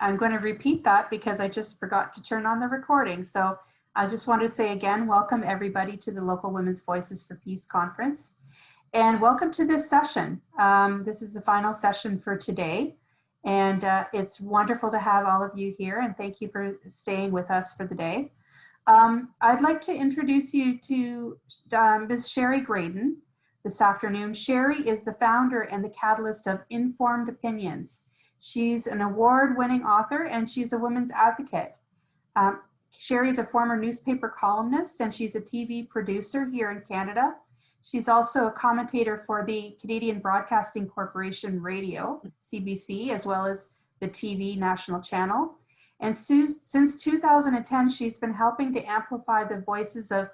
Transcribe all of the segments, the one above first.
I'm going to repeat that because I just forgot to turn on the recording. So I just want to say again, welcome everybody to the Local Women's Voices for Peace Conference. And welcome to this session. Um, this is the final session for today. And uh, it's wonderful to have all of you here and thank you for staying with us for the day. Um, I'd like to introduce you to um, Ms. Shari Graydon this afternoon. Shari is the founder and the catalyst of Informed Opinions. She's an award-winning author and she's a women's advocate. Um, Shari is a former newspaper columnist and she's a TV producer here in Canada. She's also a commentator for the Canadian Broadcasting Corporation Radio, CBC, as well as the TV national channel. And since 2010, she's been helping to amplify the voices of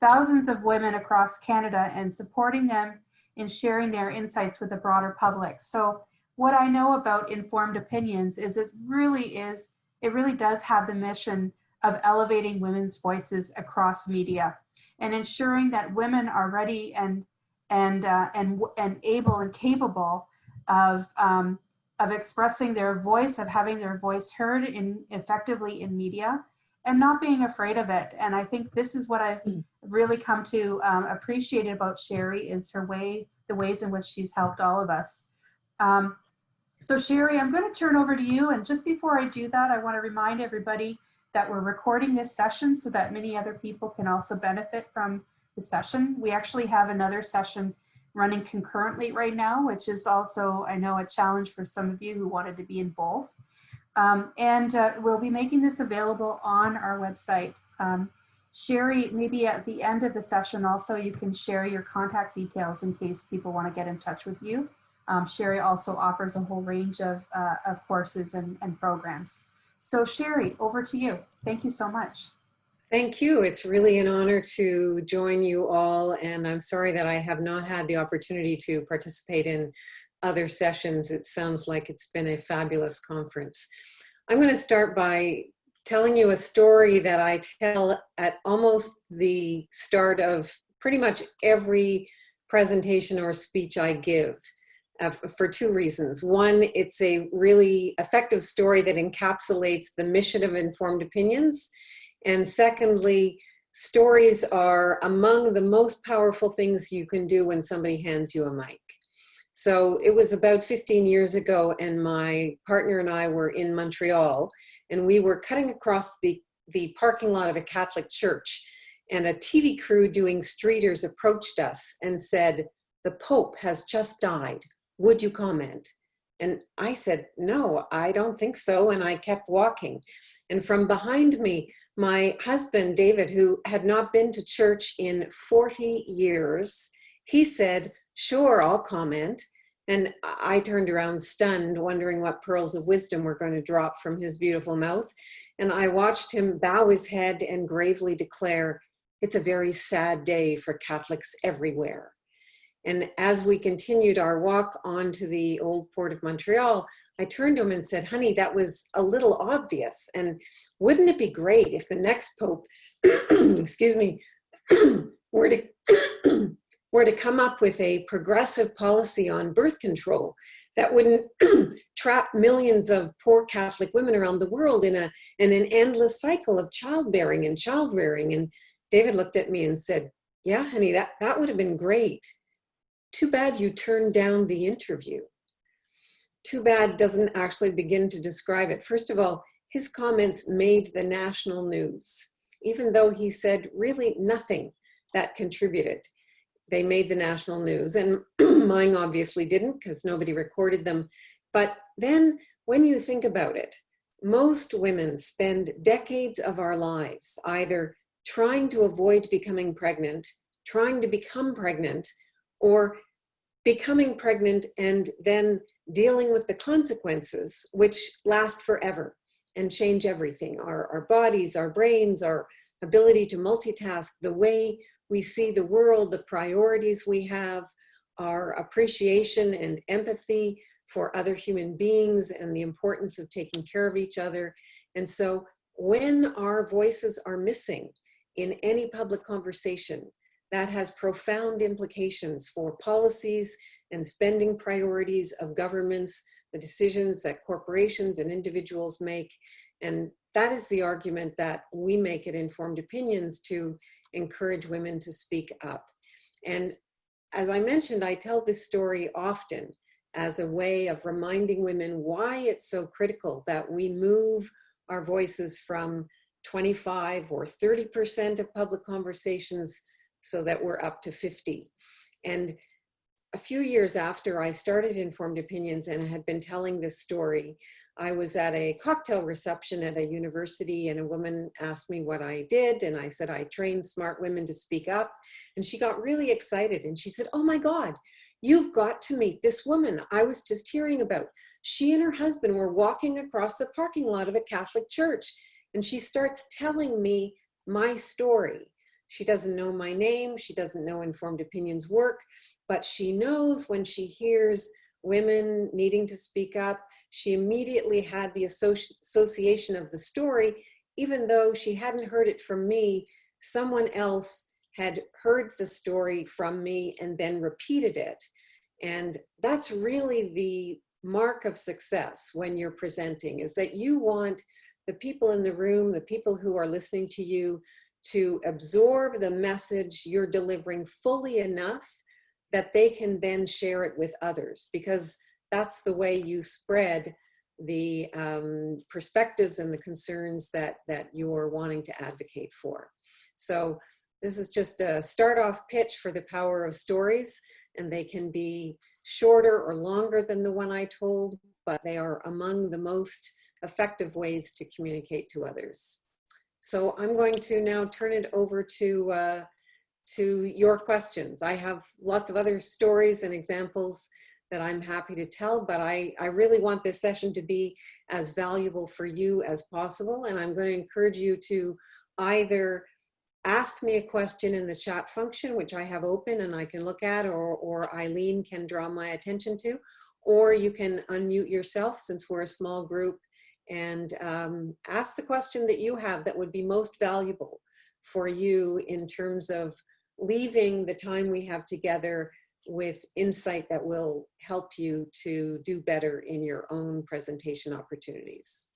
thousands of women across Canada and supporting them in sharing their insights with the broader public. So what I know about informed opinions is it really is, it really does have the mission of elevating women's voices across media and ensuring that women are ready and and uh, and and able and capable of um, of expressing their voice, of having their voice heard in effectively in media, and not being afraid of it. And I think this is what I've really come to um, appreciate about Shari is her way, the ways in which she's helped all of us. Um, so Shari, I'm going to turn over to you. And just before I do that, I want to remind everybody that we're recording this session so that many other people can also benefit from the session. We actually have another session running concurrently right now, which is also, I know, a challenge for some of you who wanted to be in both. Um, and uh, we'll be making this available on our website. Um, Shari, maybe at the end of the session also, you can share your contact details in case people want to get in touch with you. Um, Shari also offers a whole range of, uh, of courses and, and programs. So Shari, over to you. Thank you so much. Thank you. It's really an honor to join you all. And I'm sorry that I have not had the opportunity to participate in other sessions. It sounds like it's been a fabulous conference. I'm going to start by telling you a story that I tell at almost the start of pretty much every presentation or speech I give uh, for two reasons. One, it's a really effective story that encapsulates the mission of informed opinions. And secondly, stories are among the most powerful things you can do when somebody hands you a mic. So it was about 15 years ago and my partner and I were in Montreal and we were cutting across the, the parking lot of a Catholic church and a TV crew doing streeters approached us and said, the Pope has just died would you comment? And I said, no, I don't think so. And I kept walking. And from behind me, my husband, David, who had not been to church in 40 years, he said, sure, I'll comment. And I turned around stunned, wondering what pearls of wisdom were going to drop from his beautiful mouth. And I watched him bow his head and gravely declare, it's a very sad day for Catholics everywhere. And as we continued our walk onto the old port of Montreal, I turned to him and said, honey, that was a little obvious. And wouldn't it be great if the next Pope, excuse me, were to, were to come up with a progressive policy on birth control that wouldn't trap millions of poor Catholic women around the world in, a, in an endless cycle of childbearing and child rearing. And David looked at me and said, yeah, honey, that, that would have been great too bad you turned down the interview. Too bad doesn't actually begin to describe it. First of all, his comments made the national news, even though he said really nothing that contributed. They made the national news and mine obviously didn't because nobody recorded them. But then when you think about it, most women spend decades of our lives either trying to avoid becoming pregnant, trying to become pregnant, or becoming pregnant and then dealing with the consequences, which last forever and change everything. Our, our bodies, our brains, our ability to multitask, the way we see the world, the priorities we have, our appreciation and empathy for other human beings and the importance of taking care of each other. And so when our voices are missing in any public conversation, that has profound implications for policies and spending priorities of governments, the decisions that corporations and individuals make. And that is the argument that we make at Informed Opinions to encourage women to speak up. And as I mentioned, I tell this story often as a way of reminding women why it's so critical that we move our voices from 25 or 30% of public conversations so that we're up to 50. And a few years after I started Informed Opinions and had been telling this story, I was at a cocktail reception at a university and a woman asked me what I did. And I said, I train smart women to speak up. And she got really excited and she said, oh my God, you've got to meet this woman I was just hearing about. She and her husband were walking across the parking lot of a Catholic church. And she starts telling me my story. She doesn't know my name. She doesn't know Informed Opinions work, but she knows when she hears women needing to speak up, she immediately had the associ association of the story, even though she hadn't heard it from me, someone else had heard the story from me and then repeated it. And that's really the mark of success when you're presenting is that you want the people in the room, the people who are listening to you to absorb the message you're delivering fully enough that they can then share it with others because that's the way you spread the um, perspectives and the concerns that, that you're wanting to advocate for. So this is just a start off pitch for the power of stories and they can be shorter or longer than the one I told, but they are among the most effective ways to communicate to others. So I'm going to now turn it over to, uh, to your questions. I have lots of other stories and examples that I'm happy to tell, but I, I really want this session to be as valuable for you as possible. And I'm going to encourage you to either ask me a question in the chat function, which I have open and I can look at, or, or Eileen can draw my attention to, or you can unmute yourself since we're a small group and um, ask the question that you have that would be most valuable for you in terms of leaving the time we have together with insight that will help you to do better in your own presentation opportunities.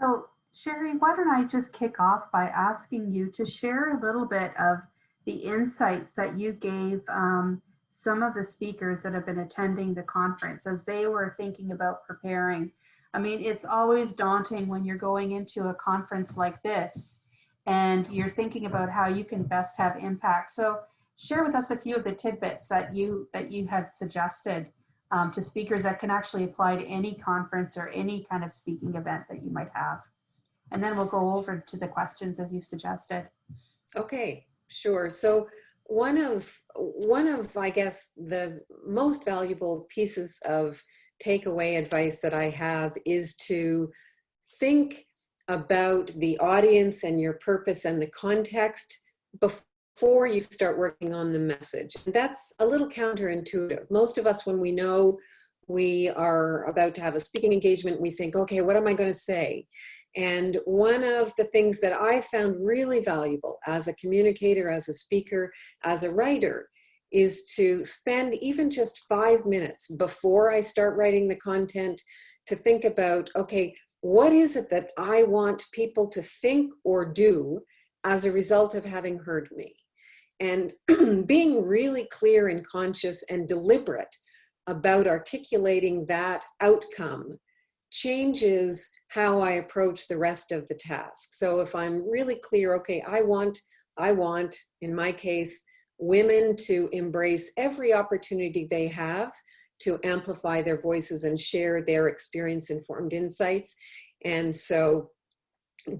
So Shari, why don't I just kick off by asking you to share a little bit of the insights that you gave um, some of the speakers that have been attending the conference as they were thinking about preparing I mean, it's always daunting when you're going into a conference like this and you're thinking about how you can best have impact. So share with us a few of the tidbits that you that you have suggested um, to speakers that can actually apply to any conference or any kind of speaking event that you might have. And then we'll go over to the questions as you suggested. Okay, sure. So one of one of I guess the most valuable pieces of takeaway advice that I have is to think about the audience and your purpose and the context before you start working on the message. And that's a little counterintuitive. Most of us, when we know we are about to have a speaking engagement, we think, okay, what am I going to say? And one of the things that I found really valuable as a communicator, as a speaker, as a writer, is to spend even just five minutes before I start writing the content to think about, okay, what is it that I want people to think or do as a result of having heard me? And being really clear and conscious and deliberate about articulating that outcome changes how I approach the rest of the task. So if I'm really clear, okay, I want, I want, in my case, women to embrace every opportunity they have to amplify their voices and share their experience informed insights. And so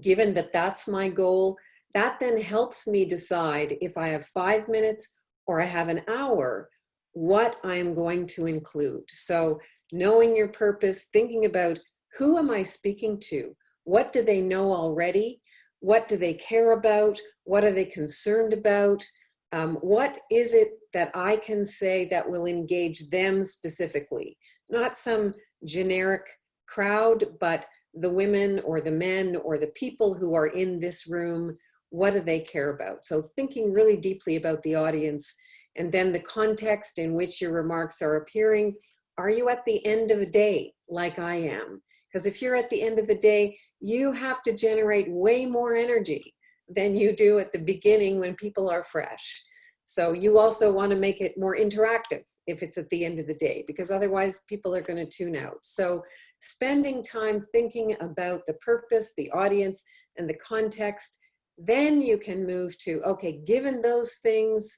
given that that's my goal, that then helps me decide if I have five minutes or I have an hour, what I'm going to include. So knowing your purpose, thinking about who am I speaking to? What do they know already? What do they care about? What are they concerned about? Um, what is it that I can say that will engage them specifically? Not some generic crowd, but the women or the men or the people who are in this room what do they care about? So thinking really deeply about the audience and then the context in which your remarks are appearing. Are you at the end of a day like I am? Because if you're at the end of the day, you have to generate way more energy than you do at the beginning when people are fresh. So you also want to make it more interactive if it's at the end of the day, because otherwise people are going to tune out. So spending time thinking about the purpose, the audience, and the context, then you can move to, okay, given those things,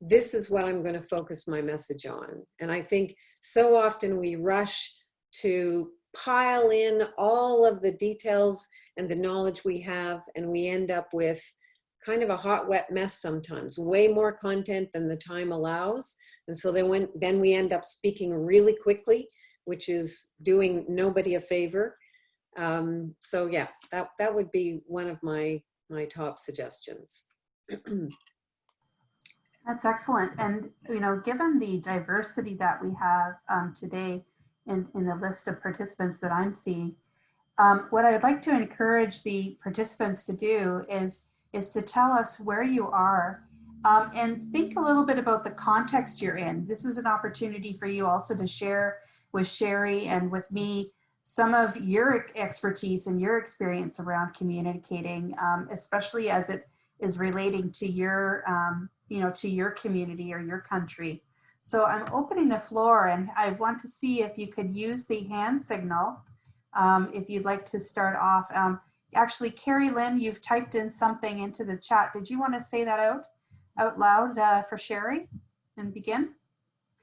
this is what I'm going to focus my message on. And I think so often we rush to pile in all of the details and the knowledge we have, and we end up with kind of a hot, wet mess sometimes, way more content than the time allows. And so then, when, then we end up speaking really quickly, which is doing nobody a favor. Um, so yeah, that, that would be one of my, my top suggestions. That's excellent. And, you know, given the diversity that we have um, today in, in the list of participants that I'm seeing, um, what I would like to encourage the participants to do is, is to tell us where you are um, and think a little bit about the context you're in. This is an opportunity for you also to share with Shari and with me some of your expertise and your experience around communicating, um, especially as it is relating to your, um, you know, to your community or your country. So I'm opening the floor and I want to see if you could use the hand signal um, if you'd like to start off. Um, actually, Carrie Lynn, you've typed in something into the chat. Did you want to say that out, out loud uh, for Shari and begin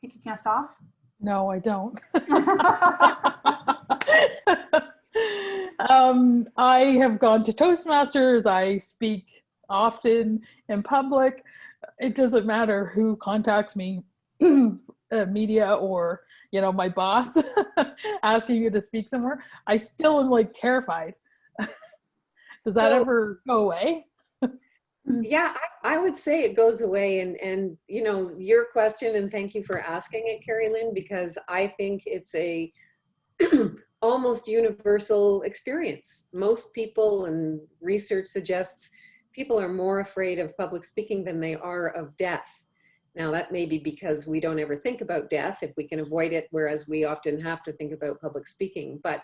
kicking us off? No, I don't. um, I have gone to Toastmasters. I speak often in public. It doesn't matter who contacts me, uh, media or you know my boss asking you to speak somewhere. I still am like terrified. Does that So- ever go away? Yeah, I, I would say it goes away and, and, you know, your question, and thank you for asking it, Carrie Lynn, because I think it's a almost universal experience. Most people and research suggests people are more afraid of public speaking than they are of death. Now that may be because we don't ever think about death if we can avoid it, whereas we often have to think about public speaking. But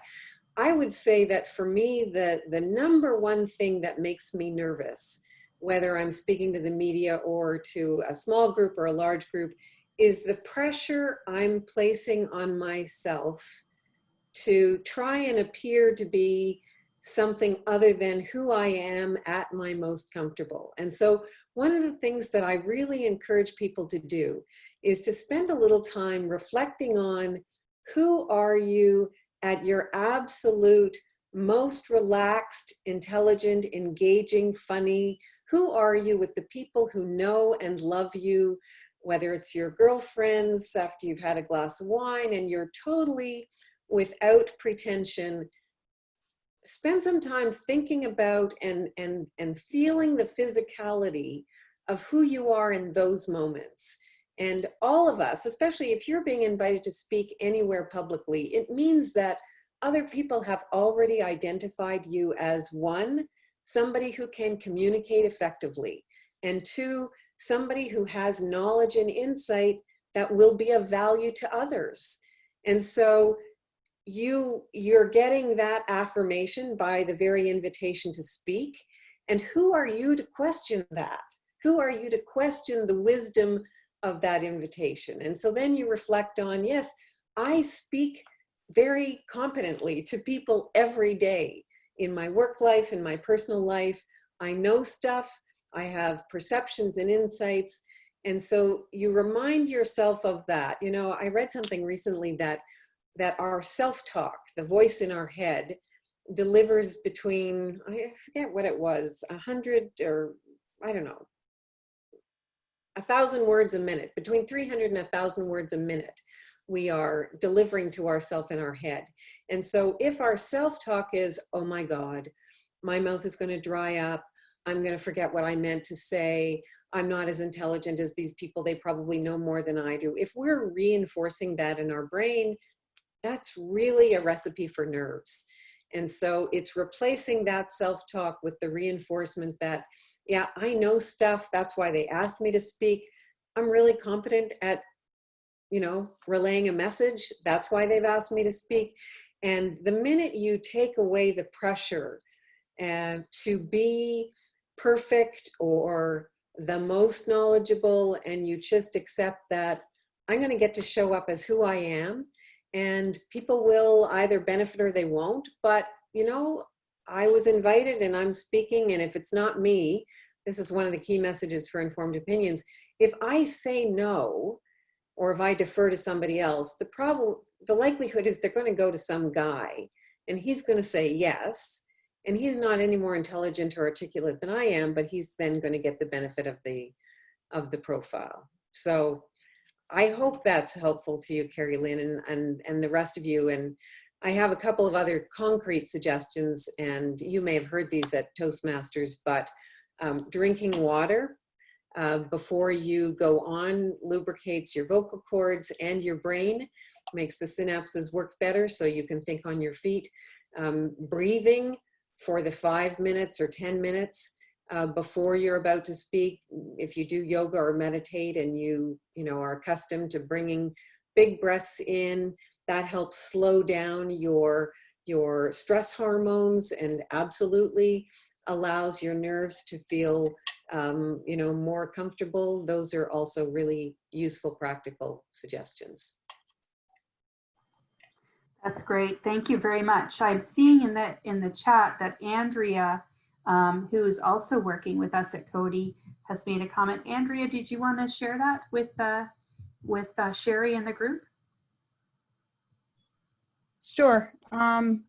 I would say that for me, the, the number one thing that makes me nervous whether I'm speaking to the media or to a small group or a large group, is the pressure I'm placing on myself to try and appear to be something other than who I am at my most comfortable. And so one of the things that I really encourage people to do is to spend a little time reflecting on who are you at your absolute most relaxed, intelligent, engaging, funny, who are you with the people who know and love you, whether it's your girlfriends after you've had a glass of wine and you're totally without pretension. Spend some time thinking about and, and, and feeling the physicality of who you are in those moments. And all of us, especially if you're being invited to speak anywhere publicly, it means that other people have already identified you as one, somebody who can communicate effectively, and two, somebody who has knowledge and insight that will be of value to others. And so you, you're getting that affirmation by the very invitation to speak. And who are you to question that? Who are you to question the wisdom of that invitation? And so then you reflect on, yes, I speak very competently to people every day in my work life, in my personal life. I know stuff, I have perceptions and insights. And so you remind yourself of that. You know, I read something recently that that our self-talk, the voice in our head, delivers between, I forget what it was, a hundred or I don't know, a thousand words a minute, between 300 and a thousand words a minute, we are delivering to ourself in our head. And so if our self-talk is, oh my God, my mouth is gonna dry up, I'm gonna forget what I meant to say, I'm not as intelligent as these people, they probably know more than I do. If we're reinforcing that in our brain, that's really a recipe for nerves. And so it's replacing that self-talk with the reinforcement that yeah, I know stuff. That's why they asked me to speak. I'm really competent at, you know, relaying a message. That's why they've asked me to speak. And the minute you take away the pressure and to be perfect or the most knowledgeable and you just accept that I'm going to get to show up as who I am and people will either benefit or they won't. But, you know, I was invited and I'm speaking and if it's not me, this is one of the key messages for informed opinions. If I say no, or if I defer to somebody else, the problem, the likelihood is they're going to go to some guy and he's going to say yes. And he's not any more intelligent or articulate than I am, but he's then going to get the benefit of the, of the profile. So I hope that's helpful to you, Carrie Lynn, and, and, and the rest of you. And I have a couple of other concrete suggestions, and you may have heard these at Toastmasters, but um, drinking water uh, before you go on lubricates your vocal cords and your brain, makes the synapses work better so you can think on your feet. Um, breathing for the five minutes or 10 minutes uh, before you're about to speak. If you do yoga or meditate and you, you know, are accustomed to bringing big breaths in, that helps slow down your, your stress hormones and absolutely allows your nerves to feel, um, you know, more comfortable. Those are also really useful, practical suggestions. That's great. Thank you very much. I'm seeing in the in the chat that Andrea, um, who is also working with us at Coady, has made a comment. Andrea, did you want to share that with uh, with uh, Shari and the group? Sure. Um,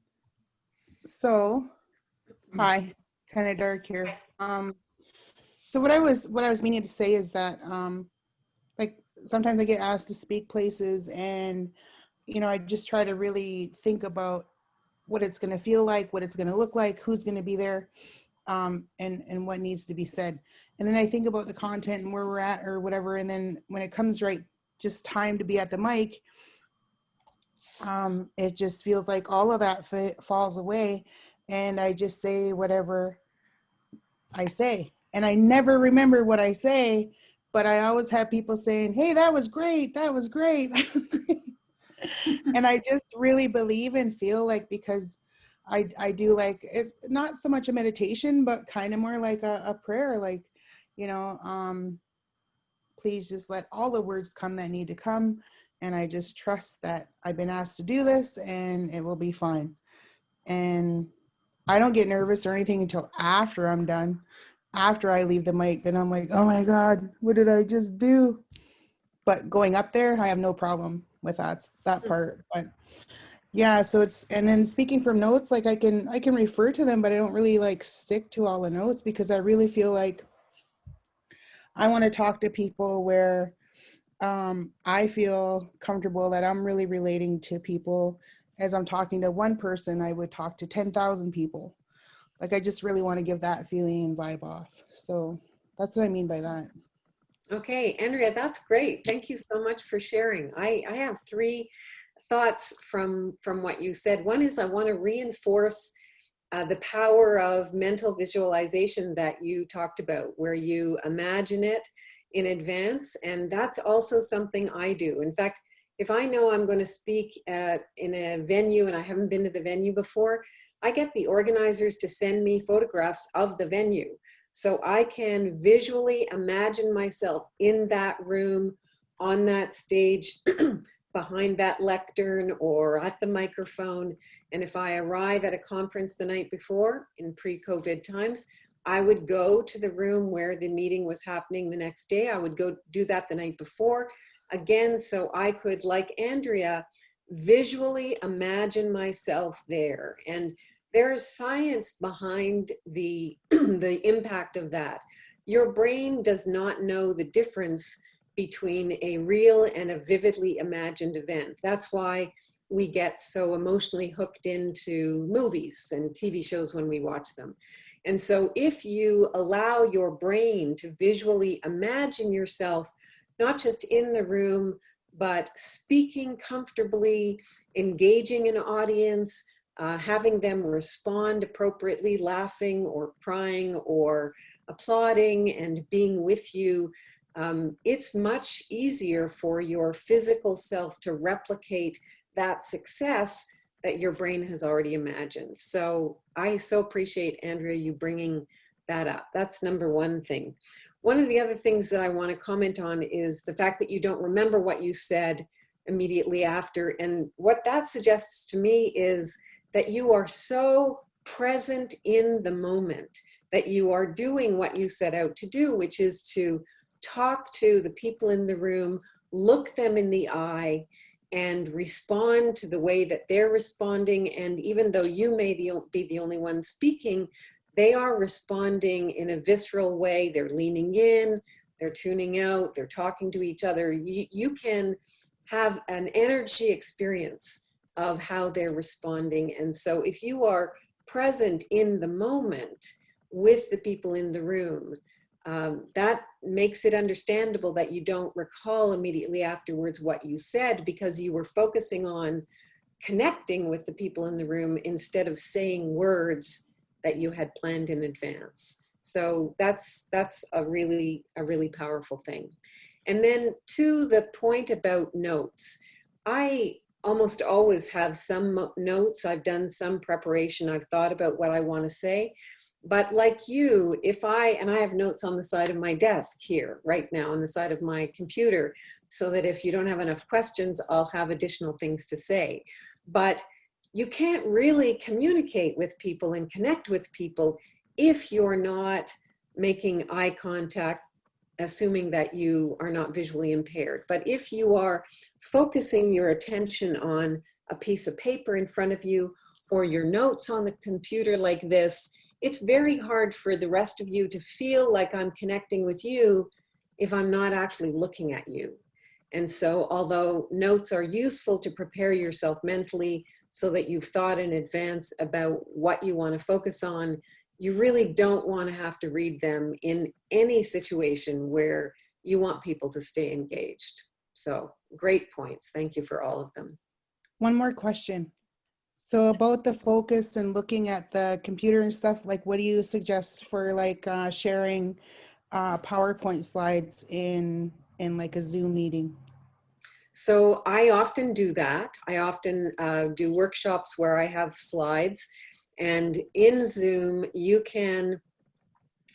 so, hi, kind of dark here. Um, so what I was what I was meaning to say is that um, like sometimes I get asked to speak places and you know, I just try to really think about what it's going to feel like, what it's going to look like, who's going to be there, um, and and what needs to be said. And then I think about the content and where we're at or whatever. And then when it comes right, just time to be at the mic, um, it just feels like all of that falls away, and I just say whatever I say, and I never remember what I say. But I always have people saying, "Hey, that was great. That was great." That was great. and I just really believe and feel like because I I do like it's not so much a meditation, but kind of more like a, a prayer, like, you know, um, please just let all the words come that need to come. And I just trust that I've been asked to do this and it will be fine. And I don't get nervous or anything until after I'm done. After I leave the mic, then I'm like, oh my God, what did I just do? But going up there, I have no problem with that that part but yeah so it's and then speaking from notes like i can i can refer to them but i don't really like stick to all the notes because i really feel like i want to talk to people where um, i feel comfortable that i'm really relating to people as i'm talking to one person i would talk to 10,000 people like i just really want to give that feeling and vibe off so that's what i mean by that Okay, Andrea, that's great. Thank you so much for sharing. I, I have three thoughts from, from what you said. One is I want to reinforce uh, the power of mental visualization that you talked about, where you imagine it in advance. And that's also something I do. In fact, if I know I'm going to speak at, in a venue and I haven't been to the venue before, I get the organizers to send me photographs of the venue. So I can visually imagine myself in that room, on that stage, behind that lectern or at the microphone. And if I arrive at a conference the night before in pre-COVID times, I would go to the room where the meeting was happening the next day. I would go do that the night before again, so I could, like Andrea, visually imagine myself there. And there's science behind the, the impact of that. Your brain does not know the difference between a real and a vividly imagined event. That's why we get so emotionally hooked into movies and TV shows when we watch them. And so if you allow your brain to visually imagine yourself, not just in the room, but speaking comfortably, engaging an audience, uh, having them respond appropriately, laughing or crying or applauding and being with you, um, it's much easier for your physical self to replicate that success that your brain has already imagined. So I so appreciate, Andrea, you bringing that up. That's number one thing. One of the other things that I want to comment on is the fact that you don't remember what you said immediately after. And what that suggests to me is that you are so present in the moment that you are doing what you set out to do, which is to talk to the people in the room, look them in the eye, and respond to the way that they're responding. And even though you may be the only one speaking, they are responding in a visceral way. They're leaning in, they're tuning out, they're talking to each other. You, you can have an energy experience of how they're responding. And so if you are present in the moment with the people in the room, um, that makes it understandable that you don't recall immediately afterwards what you said because you were focusing on connecting with the people in the room instead of saying words that you had planned in advance. So that's that's a really a really powerful thing. And then to the point about notes, I almost always have some notes. I've done some preparation. I've thought about what I want to say. But like you, if I, and I have notes on the side of my desk here right now on the side of my computer, so that if you don't have enough questions, I'll have additional things to say. But you can't really communicate with people and connect with people if you're not making eye contact, assuming that you are not visually impaired. But if you are focusing your attention on a piece of paper in front of you or your notes on the computer like this, it's very hard for the rest of you to feel like I'm connecting with you if I'm not actually looking at you. And so although notes are useful to prepare yourself mentally so that you've thought in advance about what you want to focus on, you really don't want to have to read them in any situation where you want people to stay engaged. So great points. Thank you for all of them. One more question. So about the focus and looking at the computer and stuff, like what do you suggest for like uh, sharing uh, PowerPoint slides in in like a Zoom meeting? So I often do that. I often uh, do workshops where I have slides and in Zoom you can,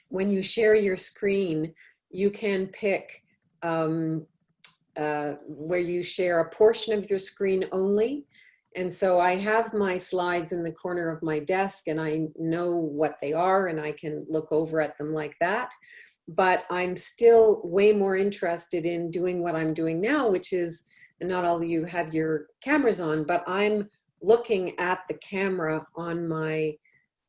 when you share your screen, you can pick um, uh, where you share a portion of your screen only and so I have my slides in the corner of my desk and I know what they are and I can look over at them like that. But I'm still way more interested in doing what I'm doing now, which is, and not all of you have your cameras on, but I'm looking at the camera on my,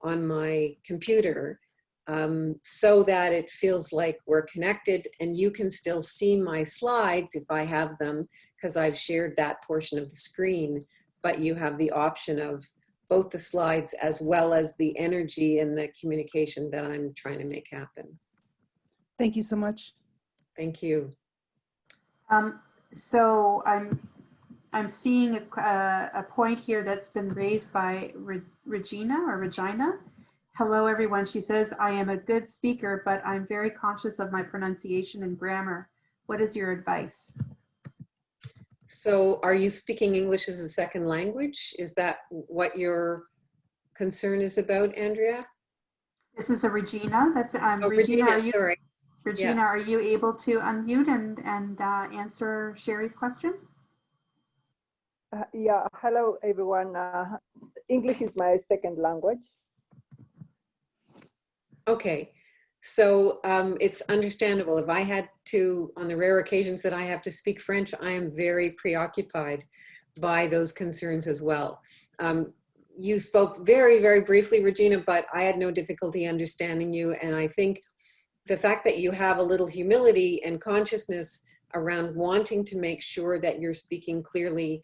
on my computer um, so that it feels like we're connected and you can still see my slides if I have them because I've shared that portion of the screen but you have the option of both the slides as well as the energy and the communication that I'm trying to make happen. Thank you so much. Thank you. Um, so I'm I'm seeing a, uh, a point here that's been raised by Re Regina or Regina. Hello, everyone. She says, I am a good speaker, but I'm very conscious of my pronunciation and grammar. What is your advice? So are you speaking English as a second language? Is that what your concern is about, Andrea? This is a Regina. That's um, oh, Regina. Regina are you, sorry. Regina, yeah. are you able to unmute and and uh, answer Shari's question? Uh, yeah. Hello, everyone. Uh, English is my second language. Okay. So um, it's understandable. If I had to, on the rare occasions that I have to speak French, I am very preoccupied by those concerns as well. Um, you spoke very, very briefly, Regina, but I had no difficulty understanding you. And I think the fact that you have a little humility and consciousness around wanting to make sure that you're speaking clearly,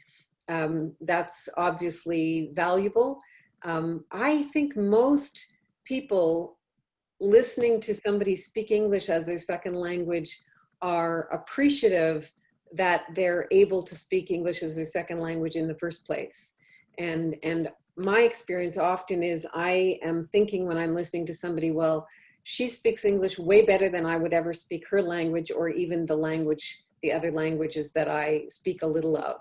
um, that's obviously valuable. Um, I think most people listening to somebody speak English as their second language are appreciative that they're able to speak English as their second language in the first place. And, and my experience often is I am thinking when I'm listening to somebody, well, she speaks English way better than I would ever speak her language or even the language, the other languages that I speak a little of.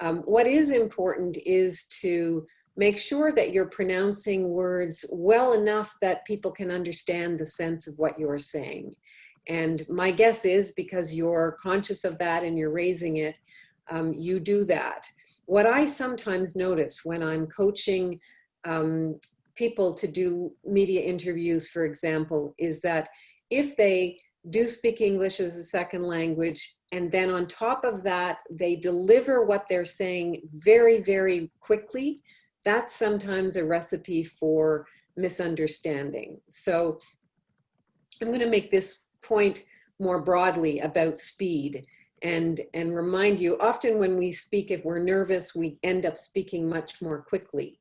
Um, what is important is to make sure that you're pronouncing words well enough that people can understand the sense of what you're saying. And my guess is because you're conscious of that and you're raising it, um, you do that. What I sometimes notice when I'm coaching um, people to do media interviews, for example, is that if they do speak English as a second language, and then on top of that, they deliver what they're saying very, very quickly, that's sometimes a recipe for misunderstanding. So I'm going to make this point more broadly about speed and, and remind you, often when we speak, if we're nervous, we end up speaking much more quickly.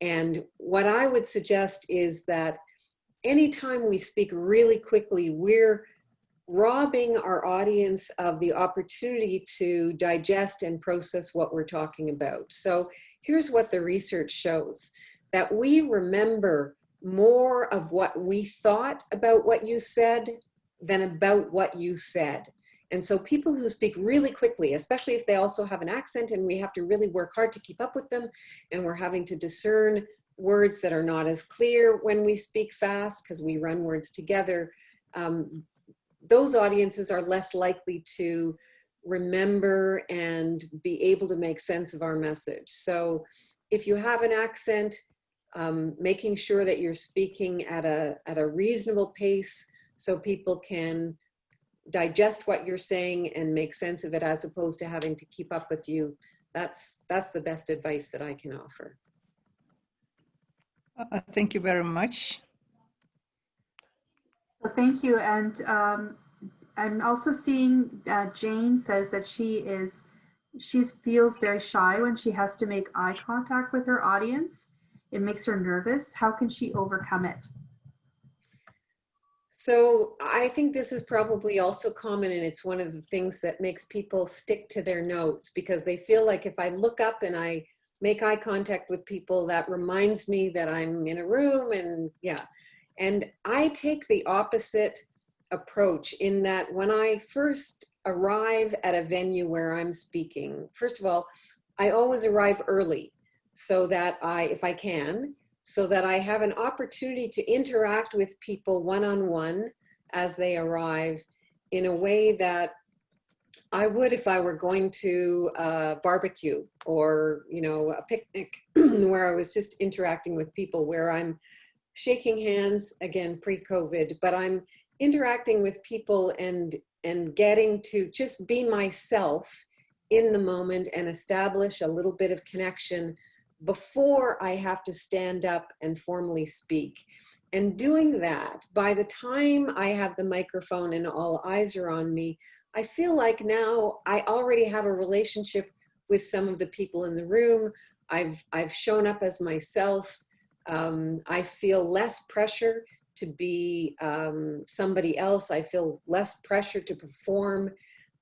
And what I would suggest is that anytime we speak really quickly, we're robbing our audience of the opportunity to digest and process what we're talking about. So here's what the research shows, that we remember more of what we thought about what you said than about what you said. And so people who speak really quickly, especially if they also have an accent and we have to really work hard to keep up with them and we're having to discern words that are not as clear when we speak fast because we run words together, um, those audiences are less likely to remember and be able to make sense of our message. So if you have an accent, um, making sure that you're speaking at a, at a reasonable pace so people can digest what you're saying and make sense of it as opposed to having to keep up with you. That's, that's the best advice that I can offer. Uh, Thank you very much. So thank you. And um, I'm also seeing uh, Jane says that she is, she feels very shy when she has to make eye contact with her audience. It makes her nervous. How can she overcome it? So I think this is probably also common and it's one of the things that makes people stick to their notes because they feel like if I look up and I make eye contact with people, that reminds me that I'm in a room and yeah. And I take the opposite approach in that when I first arrive at a venue where I'm speaking, first of all, I always arrive early so that I, if I can, so that I have an opportunity to interact with people one-on-one -on -one as they arrive in a way that I would if I were going to a barbecue or, you know, a picnic where I was just interacting with people where I'm shaking hands, again, pre-COVID, but I'm interacting with people and, and getting to just be myself in the moment and establish a little bit of connection before I have to stand up and formally speak. And doing that, by the time I have the microphone and all eyes are on me, I feel like now I already have a relationship with some of the people in the room. I've, I've shown up as myself. Um, I feel less pressure to be um, somebody else. I feel less pressure to perform.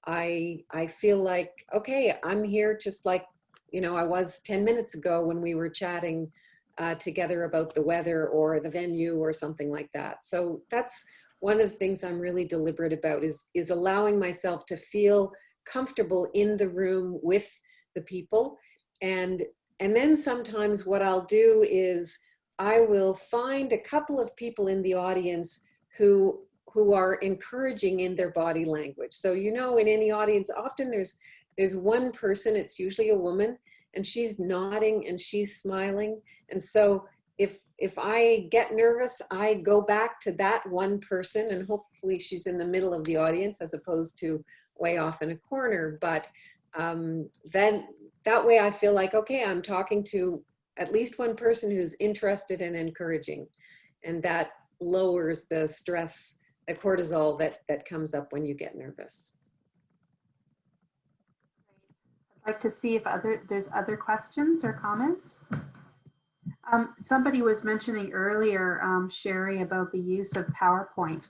I, I feel like, okay, I'm here just like you know, I was 10 minutes ago when we were chatting uh, together about the weather or the venue or something like that. So that's one of the things I'm really deliberate about is, is allowing myself to feel comfortable in the room with the people. And, and then sometimes what I'll do is I will find a couple of people in the audience who who are encouraging in their body language. So you know in any audience often there's there's one person, it's usually a woman, and she's nodding and she's smiling. And so if, if I get nervous, I go back to that one person and hopefully she's in the middle of the audience as opposed to way off in a corner. But um, then that way I feel like, okay, I'm talking to at least one person who's interested and encouraging. And that lowers the stress, the cortisol that, that comes up when you get nervous I'd like to see if other there's other questions or comments. Um, somebody was mentioning earlier, um, Shari, about the use of PowerPoint.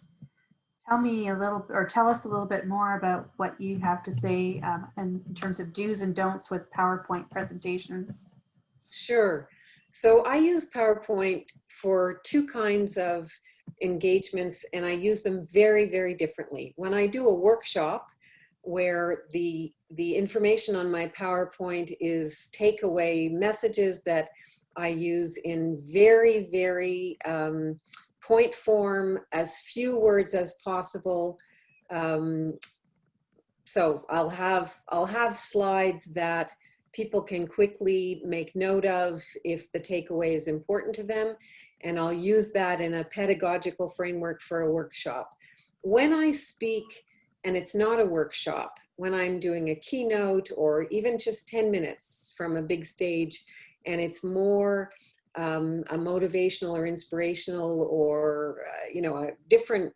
Tell me a little, or tell us a little bit more about what you have to say um, in, in terms of do's and don'ts with PowerPoint presentations. Sure. So I use PowerPoint for two kinds of engagements and I use them very, very differently. When I do a workshop where the, the information on my PowerPoint is takeaway messages that I use in very, very um, point form, as few words as possible. Um, so I'll have, I'll have slides that people can quickly make note of if the takeaway is important to them. And I'll use that in a pedagogical framework for a workshop. When I speak, and it's not a workshop, when I'm doing a keynote or even just 10 minutes from a big stage, and it's more um, a motivational or inspirational or, uh, you know, a different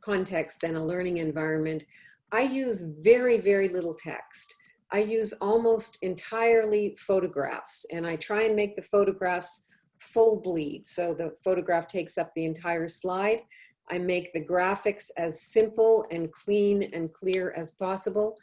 context than a learning environment, I use very, very little text. I use almost entirely photographs and I try and make the photographs full bleed. So the photograph takes up the entire slide. I make the graphics as simple and clean and clear as possible.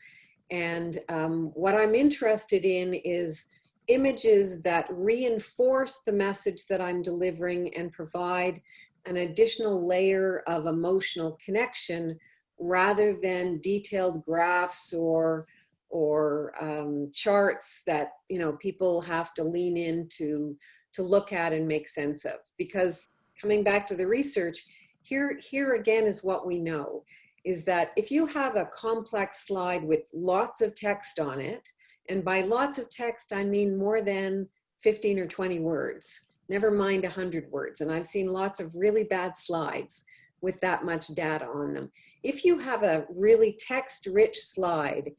And um, what I'm interested in is images that reinforce the message that I'm delivering and provide an additional layer of emotional connection rather than detailed graphs or or um, charts that you know people have to lean into to look at and make sense of. Because coming back to the research here here again is what we know is that if you have a complex slide with lots of text on it and by lots of text I mean more than 15 or 20 words never mind 100 words and I've seen lots of really bad slides with that much data on them. If you have a really text rich slide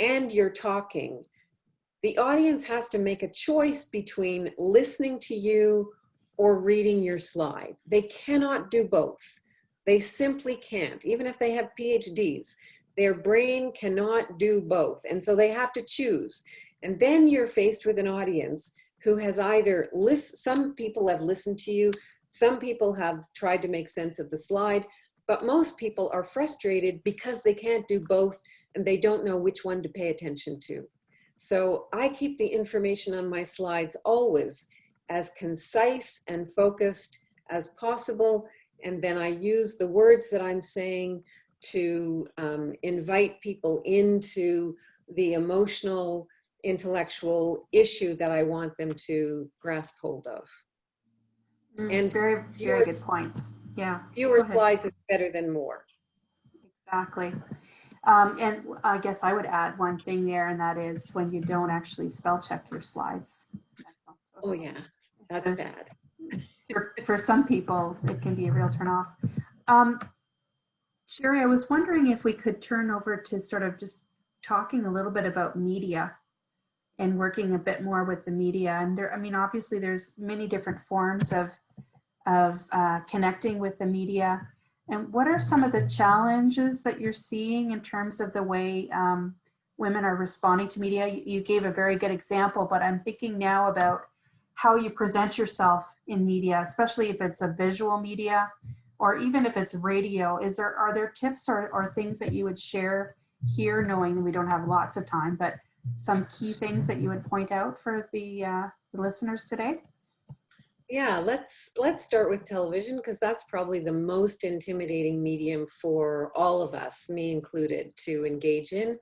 and you're talking, the audience has to make a choice between listening to you or reading your slide. They cannot do both. They simply can't, even if they have PhDs. Their brain cannot do both. And so they have to choose. And then you're faced with an audience who has either list, some people have listened to you, some people have tried to make sense of the slide, but most people are frustrated because they can't do both and they don't know which one to pay attention to. So I keep the information on my slides always as concise and focused as possible. And then I use the words that I'm saying to um, invite people into the emotional, intellectual issue that I want them to grasp hold of. Mm, And very, very good points. Yeah, Fewer slides is better than more. exactly. Um, and I guess I would add one thing there, and that is when you don't actually spell check your slides. That's also- Oh yeah, that's bad. For, for some people, it can be a real turnoff. Um, Shari, I was wondering if we could turn over to sort of just talking a little bit about media and working a bit more with the media. And there, I mean, obviously there's many different forms of, of uh, connecting with the media. And what are some of the challenges that you're seeing in terms of the way um, women are responding to media? You, gave a very good example, but I'm thinking now about how you present yourself in media, especially if it's a visual media or even if it's radio. Is there, are there tips or, or things that you would share here, knowing that we don't have lots of time, but some key things that you would point out for the, uh, the listeners today? Yeah, let's let's start with television because that's probably the most intimidating medium for all of us, me included, to engage in.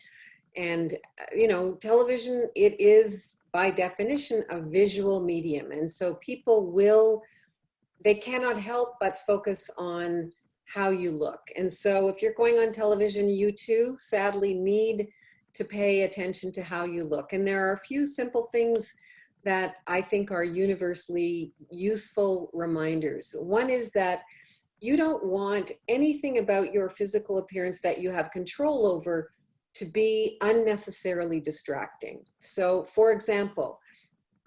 And uh, you know, television it is by definition a visual medium, and so people will they cannot help but focus on how you look. And so if you're going on television, you too sadly need to pay attention to how you look. And there are a few simple things that I think are universally useful reminders. One is that you don't want anything about your physical appearance that you have control over to be unnecessarily distracting. So for example,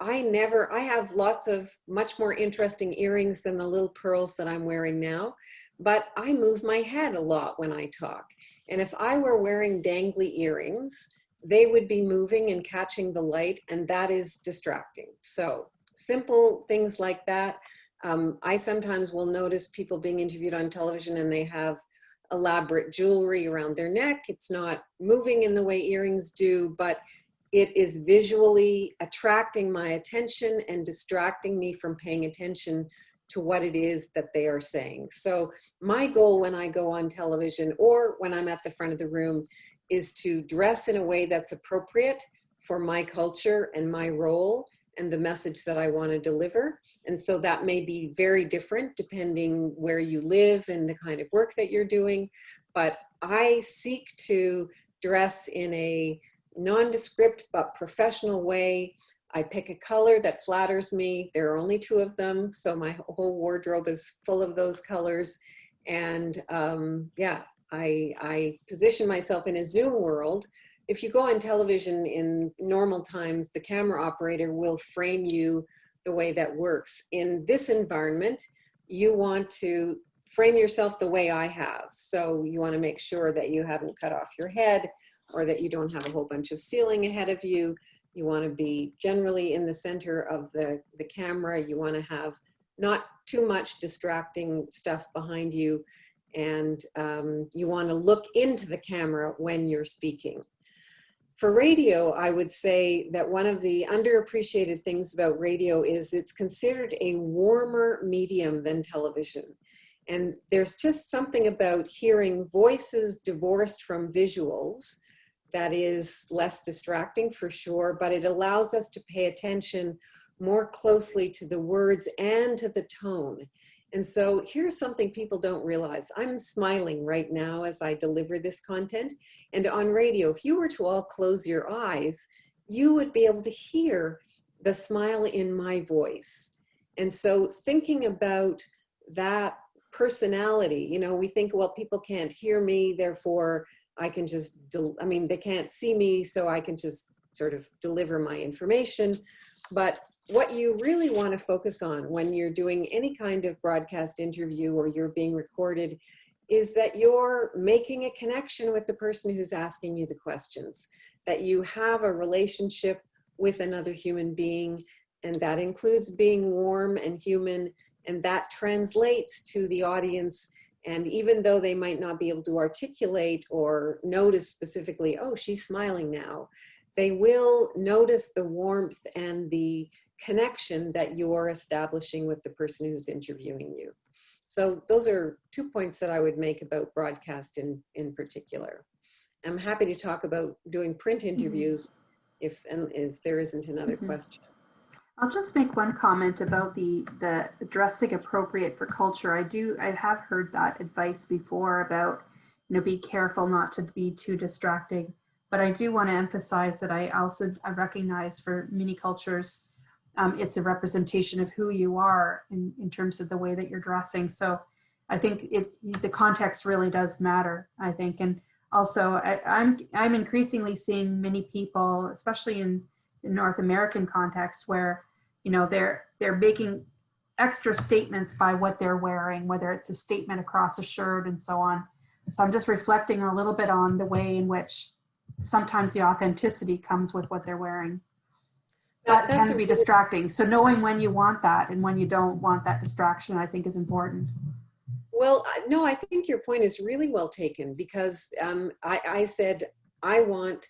I never, I have lots of much more interesting earrings than the little pearls that I'm wearing now, but I move my head a lot when I talk. And if I were wearing dangly earrings, they would be moving and catching the light and that is distracting. So simple things like that. Um, I sometimes will notice people being interviewed on television and they have elaborate jewelry around their neck. It's not moving in the way earrings do, but it is visually attracting my attention and distracting me from paying attention to what it is that they are saying. So my goal when I go on television or when I'm at the front of the room is to dress in a way that's appropriate for my culture and my role and the message that I want to deliver. And so that may be very different depending where you live and the kind of work that you're doing. But I seek to dress in a nondescript but professional way. I pick a color that flatters me. There are only two of them, so my whole wardrobe is full of those colors. And um, yeah, I, I position myself in a Zoom world. If you go on television in normal times, the camera operator will frame you the way that works. In this environment, you want to frame yourself the way I have. So you want to make sure that you haven't cut off your head or that you don't have a whole bunch of ceiling ahead of you. You want to be generally in the center of the, the camera. You want to have not too much distracting stuff behind you. And um, you want to look into the camera when you're speaking. For radio, I would say that one of the underappreciated things about radio is it's considered a warmer medium than television. And there's just something about hearing voices divorced from visuals that is less distracting for sure, but it allows us to pay attention more closely to the words and to the tone. And so here's something people don't realize. I'm smiling right now as I deliver this content. And on radio, if you were to all close your eyes, you would be able to hear the smile in my voice. And so thinking about that personality, you know, we think, well, people can't hear me, therefore I can just, I mean, they can't see me, so I can just sort of deliver my information. But what you really want to focus on when you're doing any kind of broadcast interview or you're being recorded is that you're making a connection with the person who's asking you the questions, that you have a relationship with another human being, and that includes being warm and human, and that translates to the audience. And even though they might not be able to articulate or notice specifically, oh, she's smiling now, they will notice the warmth and the connection that you're establishing with the person who's interviewing you. So those are two points that I would make about broadcast in, in particular. I'm happy to talk about doing print Mm-hmm. interviews mm -hmm. if, and if there isn't another Mm -hmm. question. I'll just make one comment about the, the dressing appropriate for culture. I do, I have heard that advice before about, you know, be careful not to be too distracting. But I do want to emphasize that I also I recognize for many cultures, um, it's a representation of who you are in, in terms of the way that you're dressing. So I think it the context really does matter, I think. And also I, I'm I'm increasingly seeing many people, especially in the North American context, where you know they're they're making extra statements by what they're wearing whether it's a statement across a shirt and so on so i'm just reflecting a little bit on the way in which sometimes the authenticity comes with what they're wearing that that's can be distracting so knowing when you want that and when you don't want that distraction i think is important Well, no, I think your point is really well taken because um, I, I said I want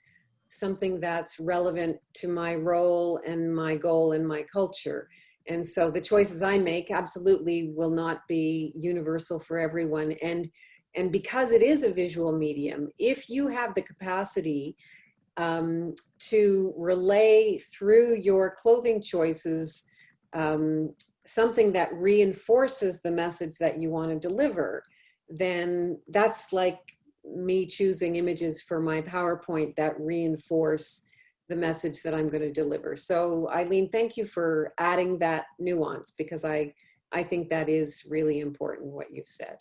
something that's relevant to my role and my goal and my culture. And so the choices I make absolutely will not be universal for everyone. And, and because it is a visual medium, if you have the capacity um, to relay through your clothing choices um, something that reinforces the message that you want to deliver, then that's like me choosing images for my PowerPoint that reinforce the message that I'm going to deliver. So Eileen, thank you for adding that nuance because I, I think that is really important what you've said.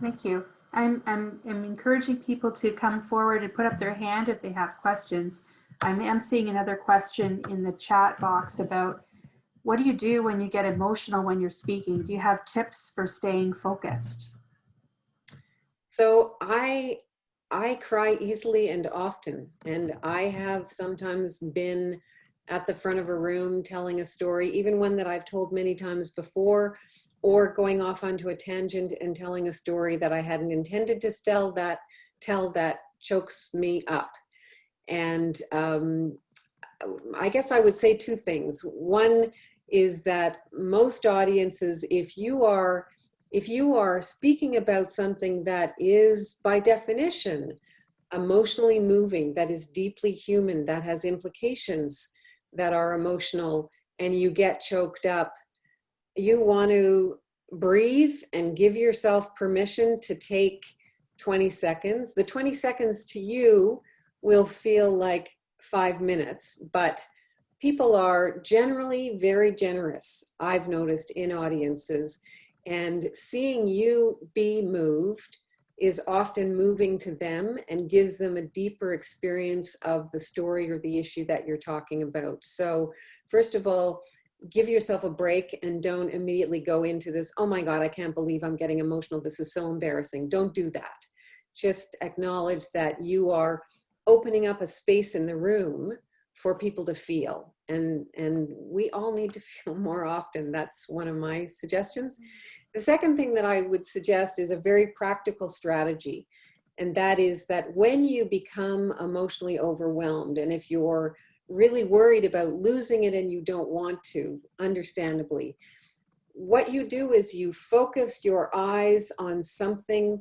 Thank you. I'm, I'm, I'm encouraging people to come forward and put up their hand if they have questions. I'm, I'm seeing another question in the chat box about what do you do when you get emotional when you're speaking? Do you have tips for staying focused? So I, I cry easily and often, and I have sometimes been at the front of a room telling a story, even one that I've told many times before, or going off onto a tangent and telling a story that I hadn't intended to tell that tell that chokes me up. And um, I guess I would say two things. One, is that most audiences, if you are if you are speaking about something that is by definition emotionally moving, that is deeply human, that has implications that are emotional, and you get choked up, you want to breathe and give yourself permission to take 20 seconds. The 20 seconds to you will feel like five minutes, but people are generally very generous, I've noticed in audiences, and seeing you be moved is often moving to them and gives them a deeper experience of the story or the issue that you're talking about. So first of all, give yourself a break and don't immediately go into this, oh my God, I can't believe I'm getting emotional. This is so embarrassing. Don't do that. Just acknowledge that you are opening up a space in the room for people to feel. And, and we all need to feel more often. That's one of my suggestions. The second thing that I would suggest is a very practical strategy. And that is that when you become emotionally overwhelmed, and if you're really worried about losing it and you don't want to, understandably, what you do is you focus your eyes on something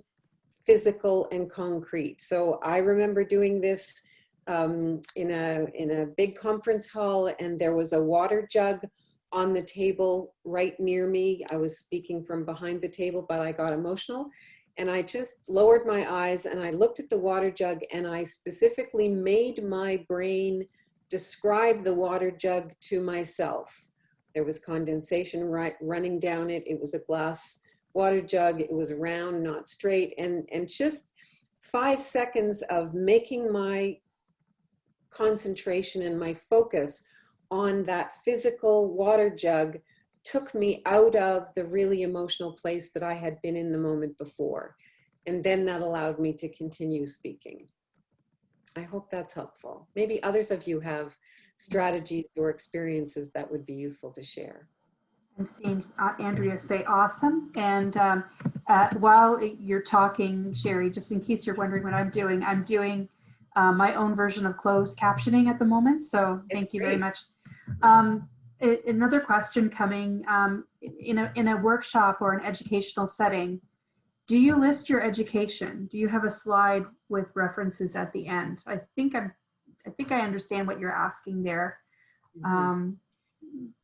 physical and concrete. So I remember doing this um, in, a, in a big conference hall and there was a water jug on the table right near me. I was speaking from behind the table, but I got emotional. And I just lowered my eyes and I looked at the water jug and I specifically made my brain describe the water jug to myself. There was condensation right, running down it. It was a glass water jug. It was round, not straight. And, and just five seconds of making my concentration and my focus on that physical water jug took me out of the really emotional place that I had been in the moment before. And then that allowed me to continue speaking. I hope that's helpful. Maybe others of you have strategies or experiences that would be useful to share. I'm seeing uh, Andrea say awesome. And um, uh, while you're talking, Shari, just in case you're wondering what I'm doing, I'm doing uh, my own version of closed captioning at the moment. So thank you very much. Um, another question coming um, in, a, in a workshop or an educational setting, do you list your education? Do you have a slide with references at the end? I think I'm, I think I understand what you're asking there. Mm-hmm. Um,